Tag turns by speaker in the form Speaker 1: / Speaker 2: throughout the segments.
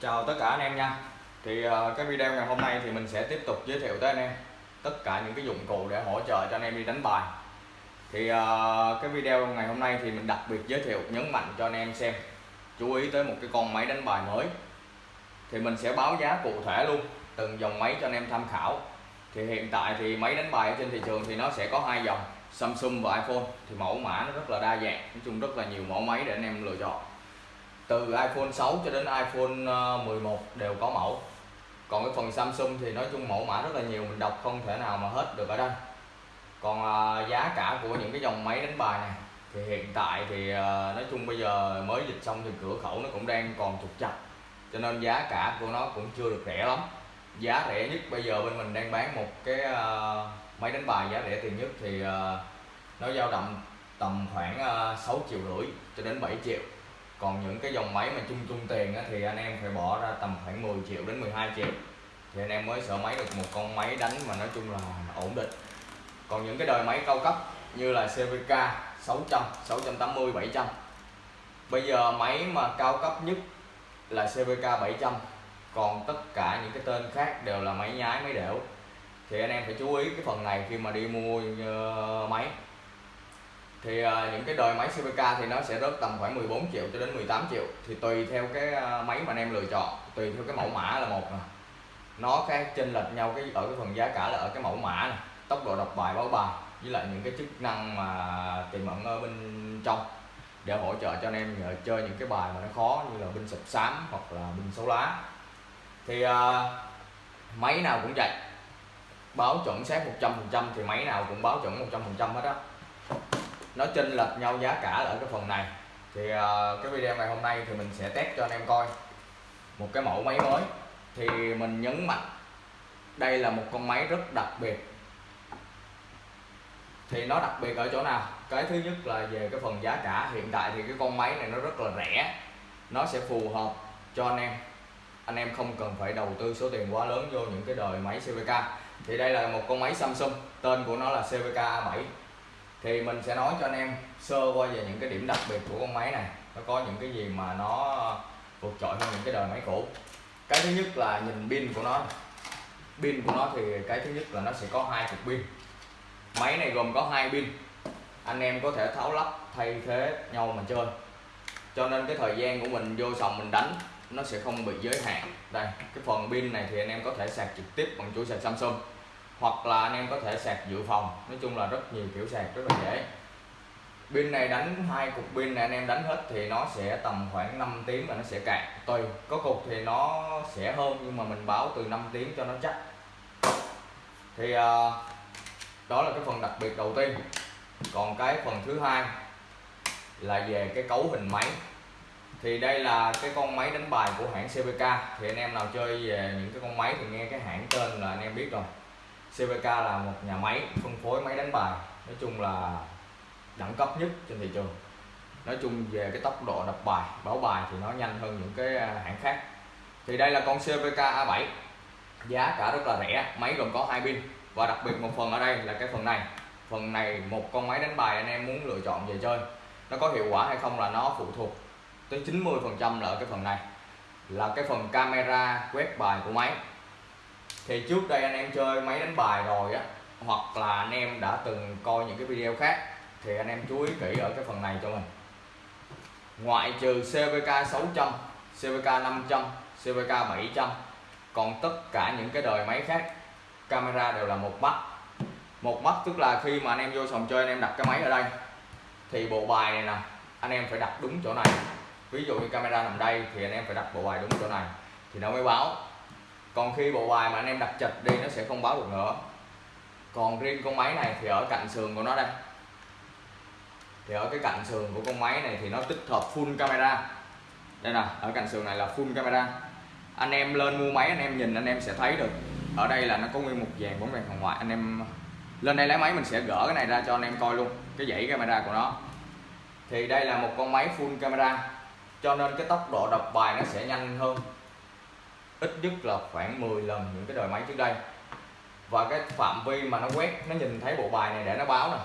Speaker 1: Chào tất cả anh em nha. Thì ờ, cái video ngày hôm nay thì mình sẽ tiếp tục giới thiệu tới anh em Tất cả những cái dụng cụ để hỗ trợ cho anh em đi đánh bài. Thì ờ, cái video ngày hôm nay thì mình đặc biệt giới thiệu, nhấn mạnh cho anh em xem. Chú ý tới một cái con máy đánh bài mới. Thì mình sẽ báo giá cụ thể luôn, Từng dòng máy cho anh em tham khảo. Thì hiện tại thì máy đánh bài ở trên thị trường thì nó sẽ có hai dòng, Samsung và iPhone. Thì mẫu mã nó rất là đa dạng, Nói chung rất là nhiều mẫu máy để anh em lựa chọn từ iPhone 6 cho đến iPhone ờ, 11 đều có mẫu. Còn cái phần Samsung thì nói chung mẫu mã rất là nhiều mình đọc không thể nào mà hết được ở đây. Còn ờ, giá cả của những cái dòng máy đánh bài này thì hiện tại thì ờ, nói chung bây giờ mới dịch xong thì cửa khẩu nó cũng đang còn trục chặt cho nên giá cả của nó cũng chưa được rẻ lắm. Giá rẻ nhất bây giờ bên mình đang bán một cái máy đánh bài giá rẻ tiền nhất thì nó dao động tầm khoảng uh, 6 triệu rưỡi cho đến 7 triệu còn những cái dòng máy mà chung chung tiền á, thì anh em phải bỏ ra tầm khoảng 10 triệu đến 12 triệu. Thì anh em mới sở máy được một con máy đánh mà nói chung là ổn định. Còn những cái đời máy cao cấp như là CVK 600 680 700 bây giờ máy mà cao cấp nhất là CVK 700 còn tất cả những cái tên khác đều là máy nhái máy đẻo. Thì anh em phải chú ý cái phần này khi mà đi mua uh, máy thì uh, những cái đời máy CVK thì nó sẽ rớt tầm khoảng 14 triệu cho đến 18 triệu. Thì tùy theo cái à, máy mà anh em lựa chọn tùy theo cái mẫu mã là một nè. Nó khác chênh lệch nhau cái ở cái phần giá cả là ở cái mẫu mã này tốc độ đọc bài báo bài với lại những cái chức năng mà tiềm ẩn ở bên trong để hỗ trợ cho anh em chơi những cái bài mà nó khó như là binh sập xám hoặc là binh xấu lá. Thì uh, máy nào cũng vậy. Báo chuẩn xác 100% thì máy nào cũng báo chuẩn 100% hết á nó chênh lệch nhau giá cả ở cái phần này. Thì uh, cái video ngày hôm nay thì mình sẽ test cho anh em coi. Một cái mẫu máy mới. Thì mình nhấn mạnh đây là một con máy rất đặc biệt. Thì nó đặc biệt ở chỗ nào? Cái thứ nhất là về cái phần giá cả. Hiện tại thì cái con máy này nó rất là rẻ. Nó sẽ phù hợp cho anh em. Anh em không cần phải đầu tư số tiền quá lớn vô những cái đời máy CVK thì đây là một con máy Samsung. Tên của nó là CVK A7 thì mình sẽ nói cho anh em sơ qua về những cái điểm đặc biệt của con máy này. Nó có những cái gì mà nó vượt trội hơn những cái đời máy cũ. Cái thứ nhất là nhìn pin của nó. Pin của nó thì cái thứ nhất là nó sẽ có hai cục pin. Máy này gồm có hai pin. Anh em có thể tháo lắp thay thế nhau mà chơi. Cho nên cái thời gian của mình vô sòng mình đánh, nó sẽ không bị giới hạn. Đây, cái phần pin này thì anh em có thể sạc trực tiếp bằng chuỗi sạc Samsung hoặc là anh em có thể sạc dự phòng. Nói chung là rất nhiều kiểu sạc, rất là dễ. Pin này đánh hai cục pin này anh em đánh hết thì nó sẽ tầm khoảng 5 tiếng là nó sẽ cạn. Tùy, có cục thì nó sẽ hơn nhưng mà mình báo từ 5 tiếng cho nó chắc. Thì à, đó là cái phần đặc biệt đầu tiên. Còn cái phần thứ hai là về cái cấu hình máy. Thì đây là cái con máy đánh bài của hãng cpk thì anh em nào chơi về những cái con máy thì nghe cái hãng tên là anh em biết rồi. CVK là một nhà máy phân phối máy đánh bài, nói chung là đẳng cấp nhất trên thị trường. Nói chung về cái tốc độ đập bài, báo bài thì nó nhanh hơn những cái à, hãng khác. Thì đây là con CVK A7 giá cả rất là rẻ, máy gồm có hai pin. Và đặc biệt một phần ở đây là cái phần này. Phần này một con máy đánh bài anh em muốn lựa chọn về chơi, nó có hiệu quả hay không là nó phụ thuộc tới 90 phần trăm là ở cái phần này. Là cái phần camera quét bài của máy thì trước đây anh em chơi máy đánh bài rồi á, hoặc là anh em đã từng coi những cái video khác, thì anh em chú ý kỹ ở cái phần này cho mình. Ngoại trừ CVK 600 CVK 500 CVK 700 còn tất cả những cái đời máy khác, camera đều là một mắt. Một mắt tức là khi mà anh em vô sòng chơi anh em đặt cái máy ở đây. Thì bộ bài này nè, anh em phải đặt đúng chỗ này. Ví dụ như camera nằm đây thì anh em phải đặt bộ bài đúng chỗ này. Thì nó mới báo còn khi bộ bài mà anh em đặt chật đi, nó sẽ không báo được nữa. Còn riêng con máy này thì ở cạnh sườn của nó đây. Thì ở cái cạnh sườn của con máy này thì nó tích hợp full camera. Đây nè, ở cạnh sườn này là full camera. Anh em lên mua máy, anh em nhìn, anh em sẽ thấy được. Ở đây là nó có nguyên một dàn bóng đèn hồng ngoại. Anh em lên đây lấy máy mình sẽ gỡ cái này ra cho anh em coi luôn, cái dãy camera của nó. Thì đây là một con máy full camera. Cho nên cái tốc độ đọc bài nó sẽ nhanh hơn ít nhất là khoảng 10 lần những cái đời máy trước đây. Và cái phạm vi mà nó quét nó nhìn thấy bộ bài này để nó báo nè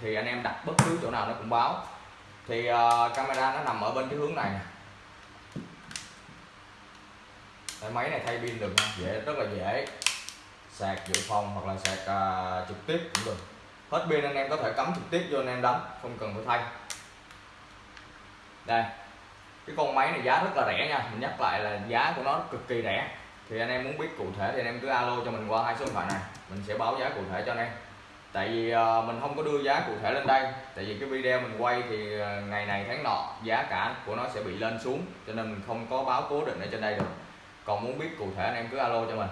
Speaker 1: thì anh em đặt bất cứ chỗ nào nó cũng báo. Thì uh, camera nó nằm ở bên cái hướng này nè. Cái máy này thay pin được nha dễ rất là dễ. Sạc dự phòng hoặc là sạc uh, trực tiếp cũng được. Hết pin anh em có thể cắm trực tiếp vô anh em đánh không cần phải thay. Đây cái con máy này giá rất là rẻ nha. Mình nhắc lại là giá của nó cực kỳ rẻ. Thì anh em muốn biết cụ thể thì anh em cứ alo cho mình qua hai số điện thoại này. Mình sẽ báo giá cụ thể cho anh em. Tại vì ờ, mình không có đưa giá cụ thể lên đây. Tại vì cái video mình quay thì ờ, ngày này tháng nọ giá cả của nó sẽ bị lên xuống. Cho nên mình không có báo cố định ở trên đây được. Còn muốn biết cụ thể anh em cứ alo cho mình.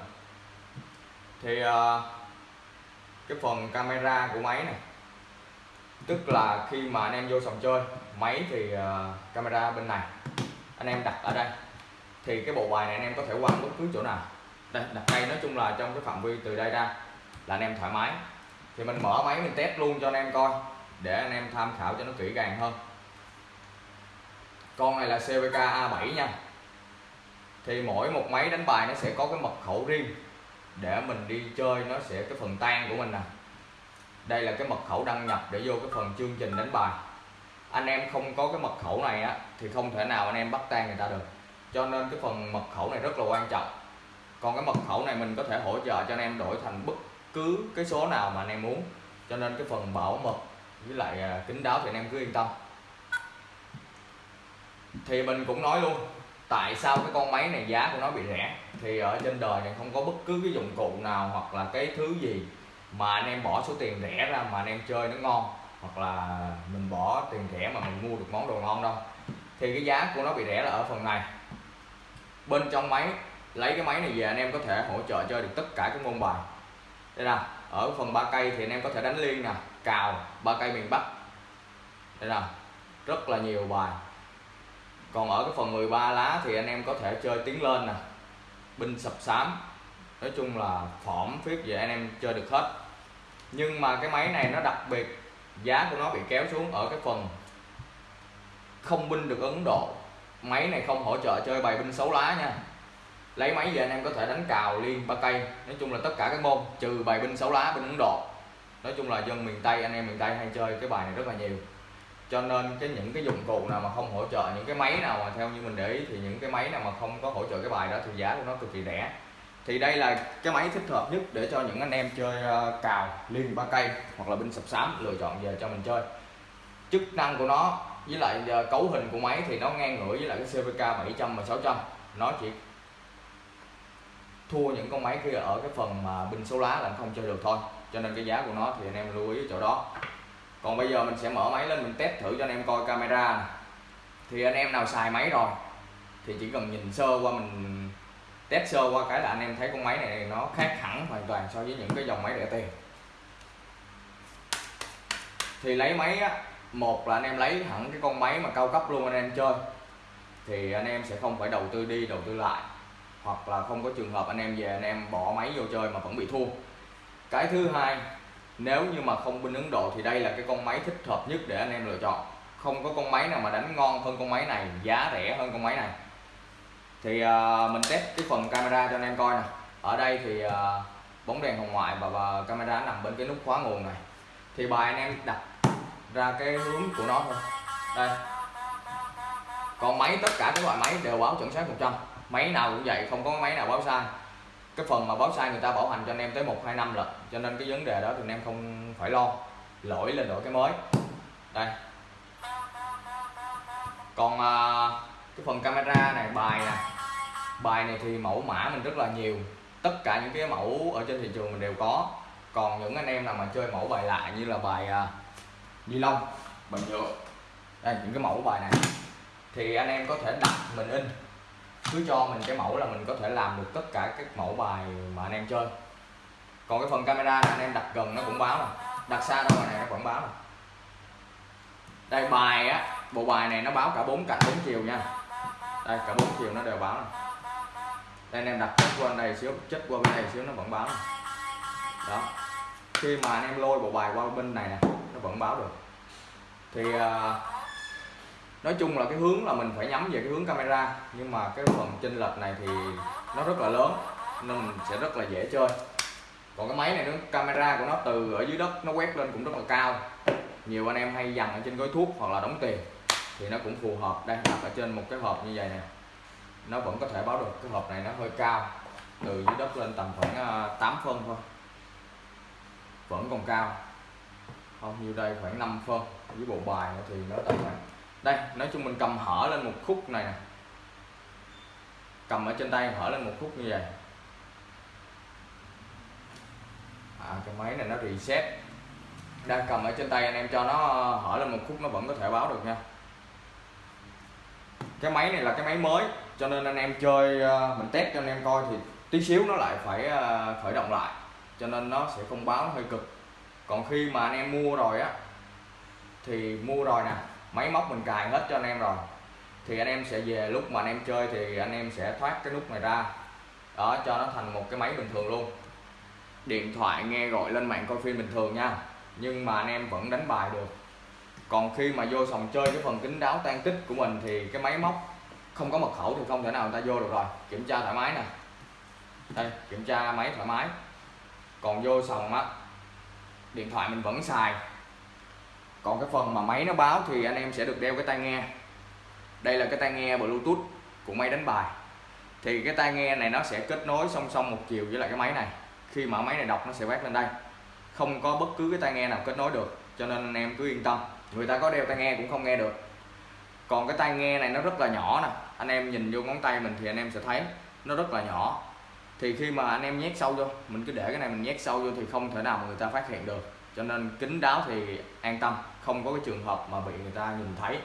Speaker 1: Thì ờ, cái phần camera của máy này. Tức là khi mà anh em vô sòng chơi máy thì uh, camera bên này. Anh em đặt ở đây. Thì cái bộ bài này anh em có thể quăng bất cứ chỗ nào. Đây đặt đây nói chung là trong cái phạm vi từ đây ra là anh em thoải mái. Thì mình mở máy mình test luôn cho anh em coi để anh em tham khảo cho nó kỹ càng hơn. Con này là CVK A7 nha. Thì mỗi một máy đánh bài nó sẽ có cái mật khẩu riêng để mình đi chơi nó sẽ cái phần tan của mình nè. Đây là cái mật khẩu đăng nhập để vô cái phần chương trình đánh bài anh em không có cái mật khẩu này á, thì không thể nào anh em bắt tan người ta được. Cho nên cái phần mật khẩu này rất là quan trọng. Còn cái mật khẩu này mình có thể hỗ trợ cho anh em đổi thành bất cứ cái số nào mà anh em muốn. Cho nên cái phần bảo mật với lại à, kính kín đáo thì anh em cứ yên tâm. Thì mình cũng nói luôn, tại sao cái con máy này giá của nó bị rẻ? Thì ở trên đời này không có bất cứ cái dụng cụ nào hoặc là cái thứ gì mà anh em bỏ số tiền rẻ ra mà anh em chơi nó ngon hoặc là mình bỏ tiền rẻ mà mình mua được món đồ ngon đâu, thì cái giá của nó bị rẻ là ở phần này. Bên trong máy, lấy cái máy này về anh em có thể hỗ trợ chơi được tất cả các môn bài. Đây nè ở phần ba cây thì anh em có thể đánh liên nè, cào, ba cây miền bắc. Đây nè rất là nhiều bài. Còn ở cái phần 13 lá thì anh em có thể chơi tiến lên nè, binh sập sám. Nói chung là phỏm phiết về anh em chơi được hết. Nhưng mà cái máy này nó đặc biệt giá của nó bị kéo xuống ở cái phần không binh được Ấn Độ. Máy này không hỗ trợ chơi bài binh xấu lá nha. Lấy máy về anh em có thể đánh cào, liên, ba cây. Nói chung là tất cả các môn, trừ bài binh xấu lá bên Ấn Độ. Nói chung là dân miền Tây, anh em miền Tây hay chơi cái bài này rất là nhiều. Cho nên cái những cái dụng cụ nào mà không hỗ trợ, những cái máy nào mà theo như mình để ý thì những cái máy nào mà không có hỗ trợ cái bài đó thì giá của nó cực kỳ rẻ thì đây là cái máy thích hợp nhất để cho những anh em chơi ờ, cào liên ba cây hoặc là binh sập sám, lựa chọn về cho mình chơi. Chức năng của nó với lại ờ, cấu hình của máy thì nó ngang ngửa với lại cái CVK 700 và 600 nó chỉ thua những con máy kia ở cái phần mà binh số lá là không chơi được thôi. Cho nên cái giá của nó thì anh em lưu ý chỗ đó. Còn bây giờ mình sẽ mở máy lên mình test thử cho anh em coi camera thì anh em nào xài máy rồi thì chỉ cần nhìn sơ qua mình test sơ qua cái là anh em thấy con máy này nó khác hẳn hoàn toàn so với những cái dòng máy rẻ tiền. Thì lấy máy á, một là anh em lấy hẳn cái con máy mà cao cấp luôn anh em chơi. Thì anh em sẽ không phải đầu tư đi, đầu tư lại. Hoặc là không có trường hợp anh em về anh em bỏ máy vô chơi mà vẫn bị thua. Cái thứ hai, nếu như mà không bên Ấn Độ thì đây là cái con máy thích hợp nhất để anh em lựa chọn. Không có con máy nào mà đánh ngon hơn con máy này, giá rẻ hơn con máy này thì uh, mình test cái phần camera cho anh em coi nè. Ở đây thì uh, bóng đèn hồng ngoại và, và camera nằm bên cái nút khóa nguồn này. Thì bài anh em đặt ra cái hướng của nó thôi. Đây. Còn máy tất cả các loại máy đều báo chuẩn xác 100 máy nào cũng vậy không có máy nào báo sai. Cái phần mà báo sai người ta bảo hành cho anh em tới một hai năm lận. Cho nên cái vấn đề đó thì anh em không phải lo. Lỗi lên đổi cái mới. Đây. Còn à, cái phần camera này bài nè bài này thì mẫu mã mình rất là nhiều. Tất cả những cái mẫu ở trên thị trường mình đều có. Còn những anh em nào mà chơi mẫu bài lạ như là bài à, ni lông bài nhựa. Đây những cái mẫu bài này. Thì anh em có thể đặt mình in. Cứ cho mình cái mẫu là mình có thể làm được tất cả các mẫu bài mà anh em chơi. Còn cái phần camera này anh em đặt gần nó cũng báo nè đặt xa đâu này nó vẫn báo nè đây bài á bộ bài này nó báo cả bốn cạnh bốn chiều nha. Đây cả bốn chiều nó đều báo nè đây anh em đặt chất qua đây xíu chất qua bên này xíu nó vẫn báo. Này đó. Khi mà anh em lôi bộ bài qua bên này nè nó vẫn báo được. Thì uh, nói chung là cái hướng là mình phải nhắm về cái hướng camera nhưng mà cái phần chênh lệch này thì nó rất là lớn nên mình sẽ rất là dễ chơi. Còn cái máy này nó camera của nó từ ở dưới đất nó quét lên cũng rất là cao. Nhiều anh em hay dằn ở trên gói thuốc hoặc là đóng tiền thì nó cũng phù hợp. Đây đặt ở trên một cái hộp như vậy nè nó vẫn có thể báo được cái hộp này nó hơi cao. Từ dưới đất lên tầm khoảng à, 8 phân thôi. Vẫn còn cao. Không như đây? Khoảng 5 phân. Với bộ bài thì nó tầm khoảng đây nói chung mình cầm hở lên một khúc này nè. Cầm ở trên tay hở lên một khúc như vậy. À, cái máy này nó reset. Đang cầm ở trên tay anh em cho nó hở lên một khúc nó vẫn có thể báo được nha cái máy này là cái máy mới, cho nên anh em chơi ờ, mình test cho anh em coi thì tí xíu nó lại phải ờ, khởi động lại. Cho nên nó sẽ không báo, nó hơi cực. Còn khi mà anh em mua rồi á, thì mua rồi nè, máy móc mình cài hết cho anh em rồi, thì anh em sẽ về lúc mà anh em chơi thì anh em sẽ thoát cái nút này ra. Đó, cho nó thành một cái máy bình thường luôn. Điện thoại nghe gọi lên mạng coi phim bình thường nha, nhưng mà anh em vẫn đánh bài được còn khi mà vô sòng chơi cái phần kính đáo tan tích của mình thì cái máy móc không có mật khẩu thì không thể nào người ta vô được rồi. Kiểm tra thoải mái nè. Đây, kiểm tra máy thoải mái. Còn vô sòng á, điện thoại mình vẫn xài. Còn cái phần mà máy nó báo thì anh em sẽ được đeo cái tai nghe. Đây là cái tai nghe bluetooth của máy đánh bài. Thì cái tai nghe này nó sẽ kết nối song song một chiều với lại cái máy này. Khi mở máy này đọc nó sẽ quét lên đây. Không có bất cứ cái tai nghe nào kết nối được, cho nên anh em cứ yên tâm người ta có đeo tai nghe cũng không nghe được. Còn cái tai nghe này nó rất là nhỏ nè. Anh em nhìn vô ngón tay mình thì anh em sẽ thấy nó rất là nhỏ. Thì khi mà anh em nhét sâu vô, mình cứ để cái này mình nhét sâu vô thì không thể nào mà người ta phát hiện được. Cho nên kính đáo thì an tâm, không có cái trường hợp mà bị người ta nhìn thấy.